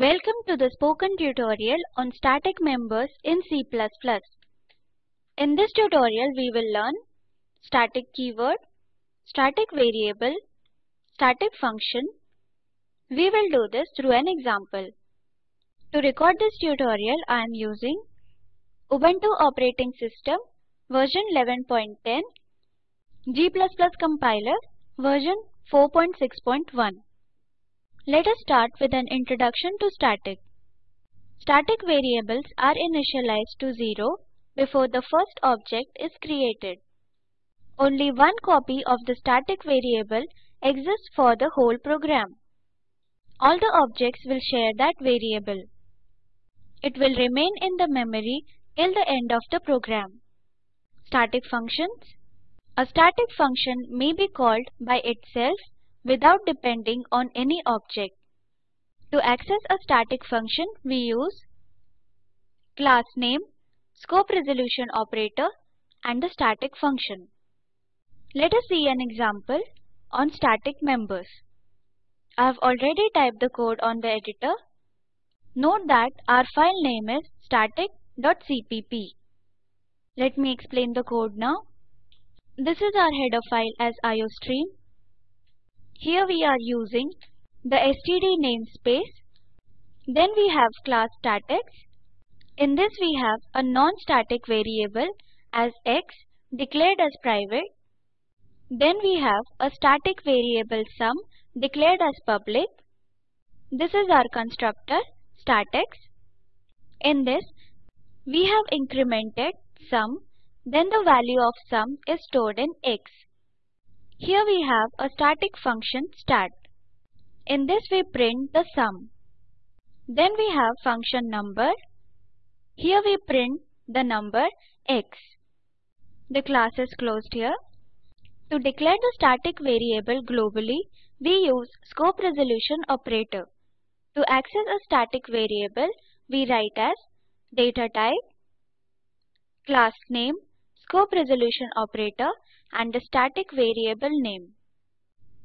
Welcome to the spoken tutorial on static members in C++. In this tutorial we will learn static keyword, static variable, static function. We will do this through an example. To record this tutorial I am using Ubuntu operating system version 11.10 G++ compiler version 4.6.1 Let us start with an introduction to static. Static variables are initialized to 0 before the first object is created. Only one copy of the static variable exists for the whole program. All the objects will share that variable. It will remain in the memory till the end of the program. Static functions A static function may be called by itself without depending on any object. To access a static function we use class name, scope resolution operator and the static function. Let us see an example on static members. I have already typed the code on the editor. Note that our file name is static.cpp. Let me explain the code now. This is our header file as iostream. Here we are using the std namespace. Then we have class statics. In this we have a non-static variable as x declared as private. Then we have a static variable sum declared as public. This is our constructor statics. In this we have incremented sum then the value of sum is stored in x. Here we have a static function stat. In this we print the sum. Then we have function number. Here we print the number x. The class is closed here. To declare the static variable globally, we use scope resolution operator. To access a static variable, we write as data type, class name, scope resolution operator and the static variable name.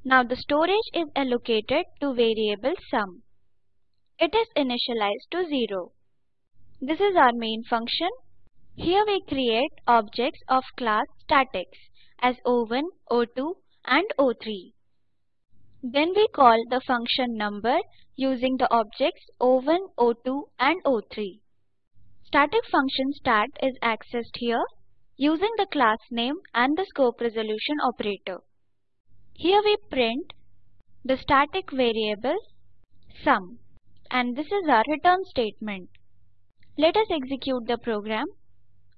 Now the storage is allocated to variable sum. It is initialized to 0. This is our main function. Here we create objects of class statics as O1, O2 and O3. Then we call the function number using the objects O1, O2 and O3. Static function stat is accessed here using the class name and the scope resolution operator. Here we print the static variable sum and this is our return statement. Let us execute the program.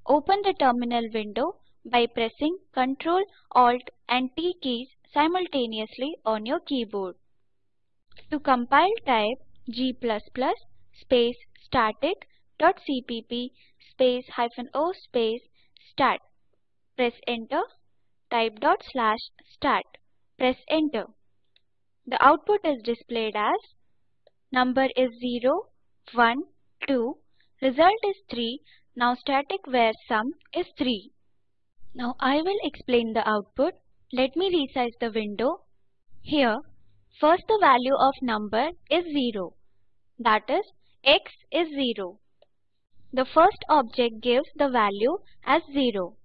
Open the terminal window by pressing Ctrl, Alt and T keys simultaneously on your keyboard. To compile type g++ space static.cpp space hyphen o space stat. Press enter. Type dot slash stat. Press enter. The output is displayed as number is 0, 1, 2. Result is 3. Now static var sum is 3. Now I will explain the output. Let me resize the window. Here, first the value of number is 0. That is, x is 0. The first object gives the value as 0.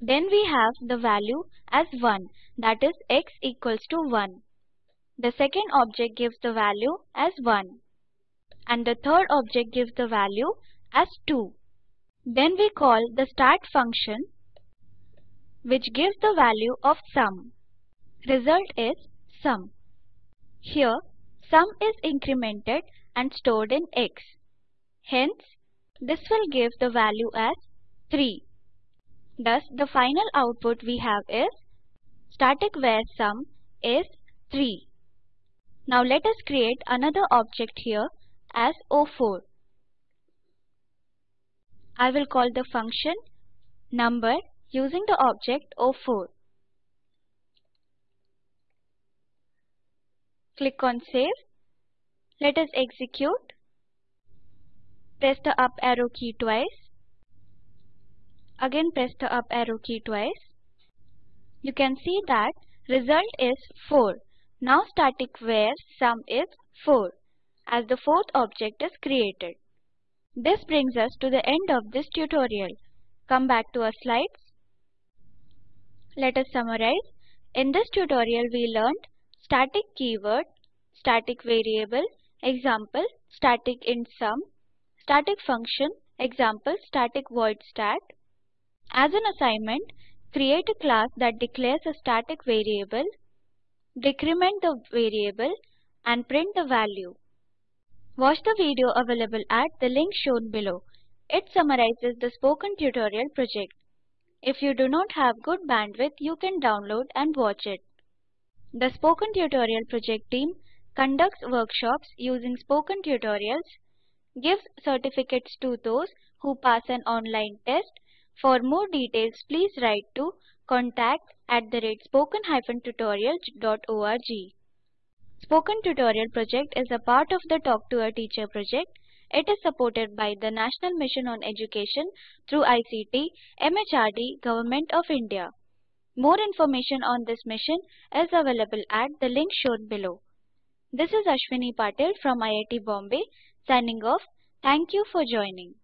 Then we have the value as 1 that is x equals to 1. The second object gives the value as 1. And the third object gives the value as 2. Then we call the stat function which gives the value of sum. Result is sum. Here sum is incremented and stored in x. Hence this will give the value as 3. Thus, the final output we have is static var sum is 3. Now let us create another object here as O4. I will call the function number using the object O4. Click on save. Let us execute. Press the up arrow key twice. Again press the up arrow key twice. You can see that result is 4. Now static var sum is 4. as the fourth object is created. This brings us to the end of this tutorial. Come back to our slides. Let us summarize. In this tutorial we learned static keyword, static variable, example static int sum, static function, example static void stat. As an assignment, create a class that declares a static variable, decrement the variable and print the value. Watch the video available at the link shown below. It summarizes the spoken tutorial project. If you do not have good bandwidth, you can download and watch it. The Spoken Tutorial project team conducts workshops using spoken tutorials, gives certificates to those who pass an online test. For more details, please write to contact at the rate spoken-tutorial.org. Spoken Tutorial project is a part of the Talk to a Teacher project. It is supported by the National Mission on Education through ICT, MHRD, Government of India. More information on this mission is available at the link shown below. This is Ashwini Patil from IIT Bombay signing off. Thank you for joining.